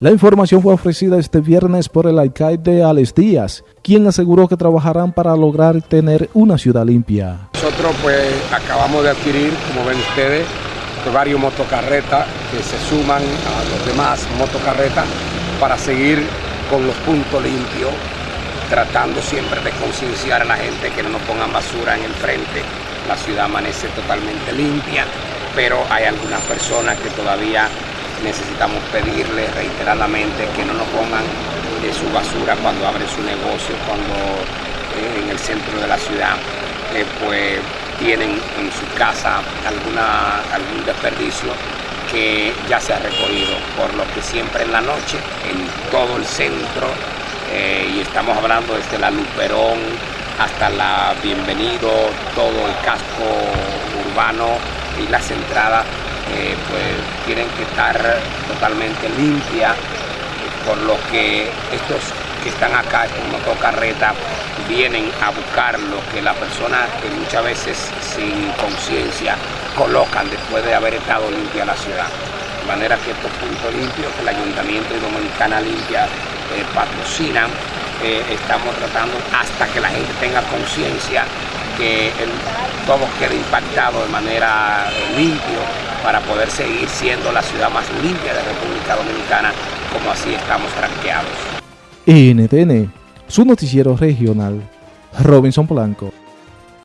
La información fue ofrecida este viernes por el alcalde Alex Díaz, quien aseguró que trabajarán para lograr tener una ciudad limpia. Nosotros pues acabamos de adquirir, como ven ustedes, varios motocarretas que se suman a los demás motocarretas para seguir con los puntos limpios, tratando siempre de concienciar a la gente que no nos pongan basura en el frente. La ciudad amanece totalmente limpia, pero hay algunas personas que todavía necesitamos pedirle reiteradamente que no nos pongan de su basura cuando abren su negocio, cuando eh, en el centro de la ciudad eh, pues tienen en su casa alguna, algún desperdicio que ya se ha recogido, por lo que siempre en la noche, en todo el centro, eh, y estamos hablando desde la Luperón hasta la Bienvenido, todo el casco urbano y las entradas pues tienen que estar totalmente limpias, por lo que estos que están acá, estos motocarretas, vienen a buscar lo que la persona que muchas veces sin conciencia colocan después de haber estado limpia la ciudad. De manera que estos puntos limpios que el Ayuntamiento de Dominicana Limpia eh, patrocinan, eh, estamos tratando hasta que la gente tenga conciencia que todo quede impactado de manera eh, limpio para poder seguir siendo la ciudad más limpia de República Dominicana como así estamos tranqueados. NTN, su noticiero regional, Robinson Blanco.